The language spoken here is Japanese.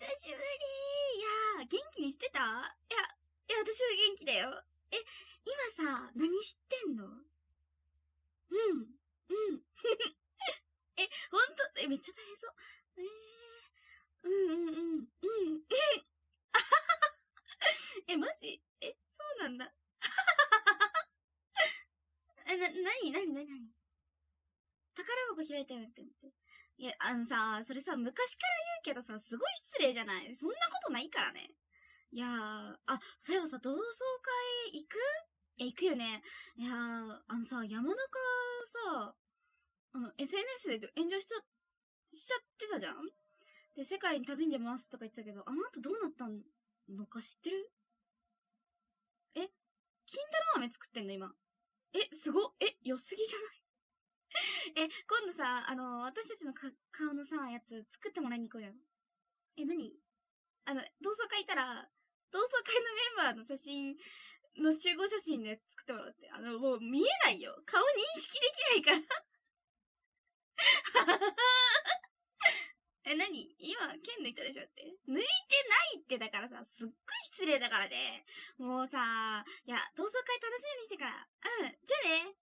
久しぶりいや元気にしてた？いや、いや、私は元気だよ。え、今さ、何してんの？うん。うん。え、ほんと？え、めっちゃ大変そう。えー、うんうんうん。うん。え、マジ？え、そうなんだ。え、な、なになになになに宝箱開いたよって思って。いや、あのさ、それさ、昔から言うけどさ、すごい失礼じゃない？そんなことないからね。いやー、あ、そういえばさ、同窓会行く？え、行くよね。いやー、あのさ、山中さ、あの、SNS で炎上しちゃ、しちゃってたじゃん？で、世界に旅に出ますとか言ってたけど、あの後どうなったのか知ってる？え金太郎飴作ってんの今？え、すごえ、良すぎじゃない？え、今度さ、あの、私たちの顔のさ、やつ作ってもらいに行こうよ。え、何？あの、同窓会行ったら、同窓会のメンバーの写真の集合写真のやつ作ってもらって。あの、もう見えないよ。顔認識できないからえ、なに今、剣抜いたでしょって？抜いてないってだからさ、すっごい失礼だからね。もうさ、いや、同窓会楽しみにしてから。うん、じゃあね。